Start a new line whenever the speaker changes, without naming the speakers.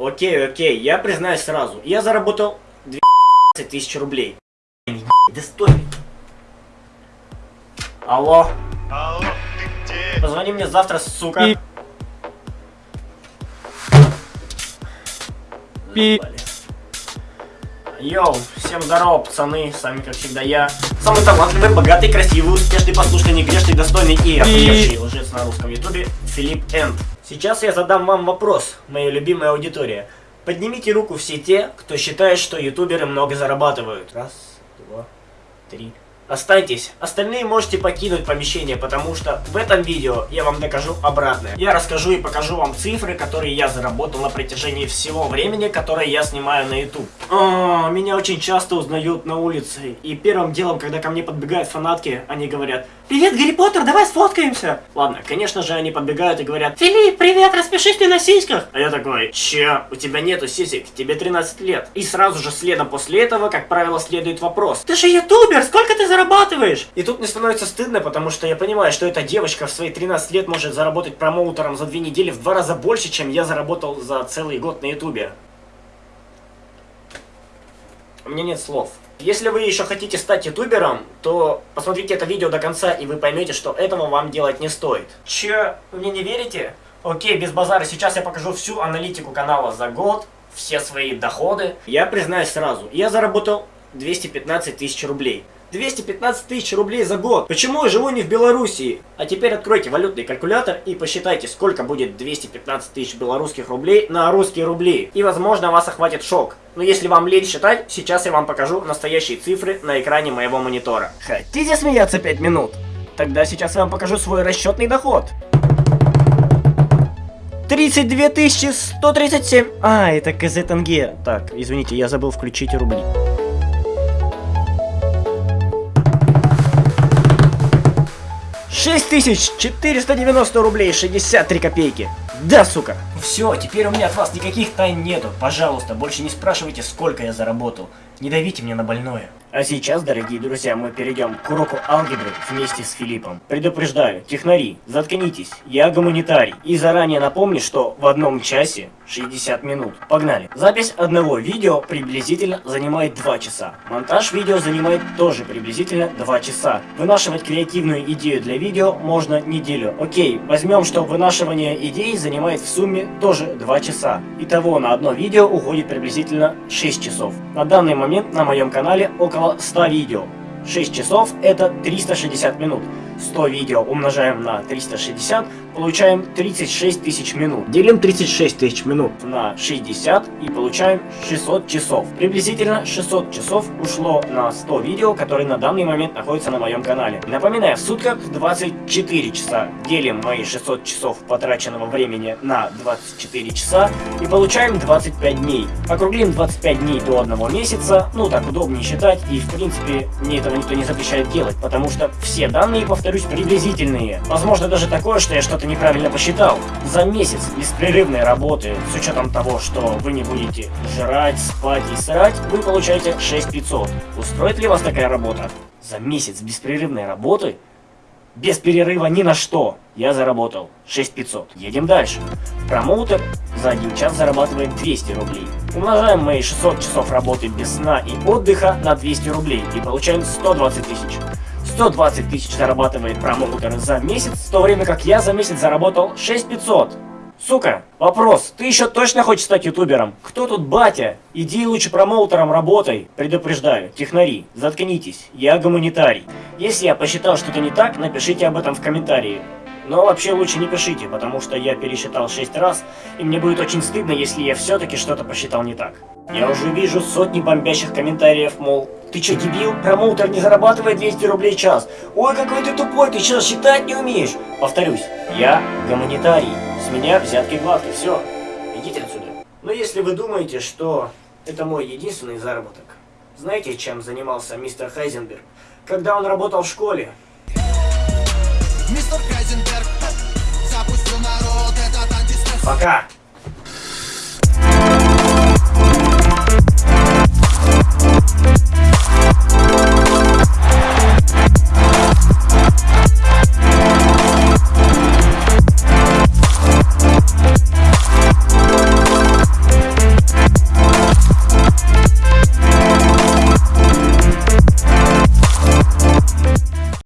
Окей, окей, я признаюсь сразу. Я заработал 12 тысяч рублей. Да стой. Алло,
Алло, ты где?
позвони мне завтра, сука.
Пип.
Заебали. Йоу, всем здорово, пацаны, с вами как всегда я. Самый талантливый, богатый, красивый, успешный, послушный, негрешный, достойный и охуевший лжец на русском ютубе Филипп Энд. Сейчас я задам вам вопрос, моя любимая аудитория. Поднимите руку все те, кто считает, что ютуберы много зарабатывают. Раз, два, три. Останьтесь. Остальные можете покинуть помещение, потому что в этом видео я вам докажу обратное. Я расскажу и покажу вам цифры, которые я заработал на протяжении всего времени, которое я снимаю на YouTube. А, меня очень часто узнают на улице. И первым делом, когда ко мне подбегают фанатки, они говорят «Привет, Гарри Поттер, давай сфоткаемся!» Ладно, конечно же, они подбегают и говорят «Филипп, привет, распишись ты на сиськах!» А я такой «Че, у тебя нету сисек, тебе 13 лет». И сразу же следом после этого, как правило, следует вопрос «Ты же ютубер, сколько ты зарабатываешь?» И тут мне становится стыдно, потому что я понимаю, что эта девочка в свои 13 лет может заработать промоутером за две недели в два раза больше, чем я заработал за целый год на ютубе. У меня нет слов. Если вы еще хотите стать ютубером, то посмотрите это видео до конца, и вы поймете, что этого вам делать не стоит. Че, мне не верите? Окей, без базара, сейчас я покажу всю аналитику канала за год, все свои доходы. Я признаюсь сразу, я заработал 215 тысяч рублей. 215 тысяч рублей за год. Почему я живу не в Белоруссии? А теперь откройте валютный калькулятор и посчитайте, сколько будет 215 тысяч белорусских рублей на русские рубли. И возможно вас охватит шок. Но если вам лень считать, сейчас я вам покажу настоящие цифры на экране моего монитора. Хотите смеяться 5 минут? Тогда сейчас я вам покажу свой расчетный доход. 32 137. А, это КЗ тенге. Так, извините, я забыл включить рубли. Шесть тысяч четыреста девяносто рублей шестьдесят три копейки. Да, сука. Все, теперь у меня от вас никаких тайн нету. Пожалуйста, больше не спрашивайте, сколько я заработал. Не давите мне на больное. А сейчас, дорогие друзья, мы перейдем к уроку алгебры вместе с Филиппом. Предупреждаю, технари, заткнитесь, я гуманитарий. И заранее напомню, что в одном часе 60 минут. Погнали. Запись одного видео приблизительно занимает 2 часа. Монтаж видео занимает тоже приблизительно 2 часа. Вынашивать креативную идею для видео можно неделю. Окей, возьмем, что вынашивание идеи занимает в сумме тоже 2 часа. Итого на одно видео уходит приблизительно 6 часов. На данный момент на моем канале около 100 видео. 6 часов это 360 минут. 100 видео умножаем на 360, получаем 36 тысяч минут. Делим 36 тысяч минут на 60 и получаем 600 часов. Приблизительно 600 часов ушло на 100 видео, которые на данный момент находятся на моем канале. Напоминаю, в сутках 24 часа. Делим мои 600 часов потраченного времени на 24 часа и получаем 25 дней. Округлим 25 дней до одного месяца, ну так удобнее считать и в принципе мне этого никто не запрещает делать, потому что все данные, повторюсь, приблизительные. Возможно даже такое, что я что-то неправильно посчитал. За месяц беспрерывной работы, с учетом того, что вы не будете жрать, спать и срать, вы получаете 6500. Устроит ли вас такая работа? За месяц беспрерывной работы? Без перерыва ни на что. Я заработал 6500. Едем дальше. Промоутер за один час зарабатывает 200 рублей. Умножаем мои 600 часов работы без сна и отдыха на 200 рублей и получаем 120 тысяч. 120 тысяч зарабатывает промоутер за месяц, в то время как я за месяц заработал 6500. Сука, вопрос, ты еще точно хочешь стать ютубером? Кто тут батя? Иди лучше промоутером работай. Предупреждаю, технари, заткнитесь, я гуманитарий. Если я посчитал что-то не так, напишите об этом в комментарии. Но вообще лучше не пишите, потому что я пересчитал 6 раз, и мне будет очень стыдно, если я все-таки что-то посчитал не так. Я уже вижу сотни бомбящих комментариев, мол, ты че дебил? Промоутер не зарабатывает 200 рублей в час. Ой, какой ты тупой, ты что, считать не умеешь? Повторюсь, я гуманитарий, с меня взятки гладкие, все, идите отсюда. Но если вы думаете, что это мой единственный заработок, знаете, чем занимался мистер Хайзенберг, когда он работал в школе?
Мистер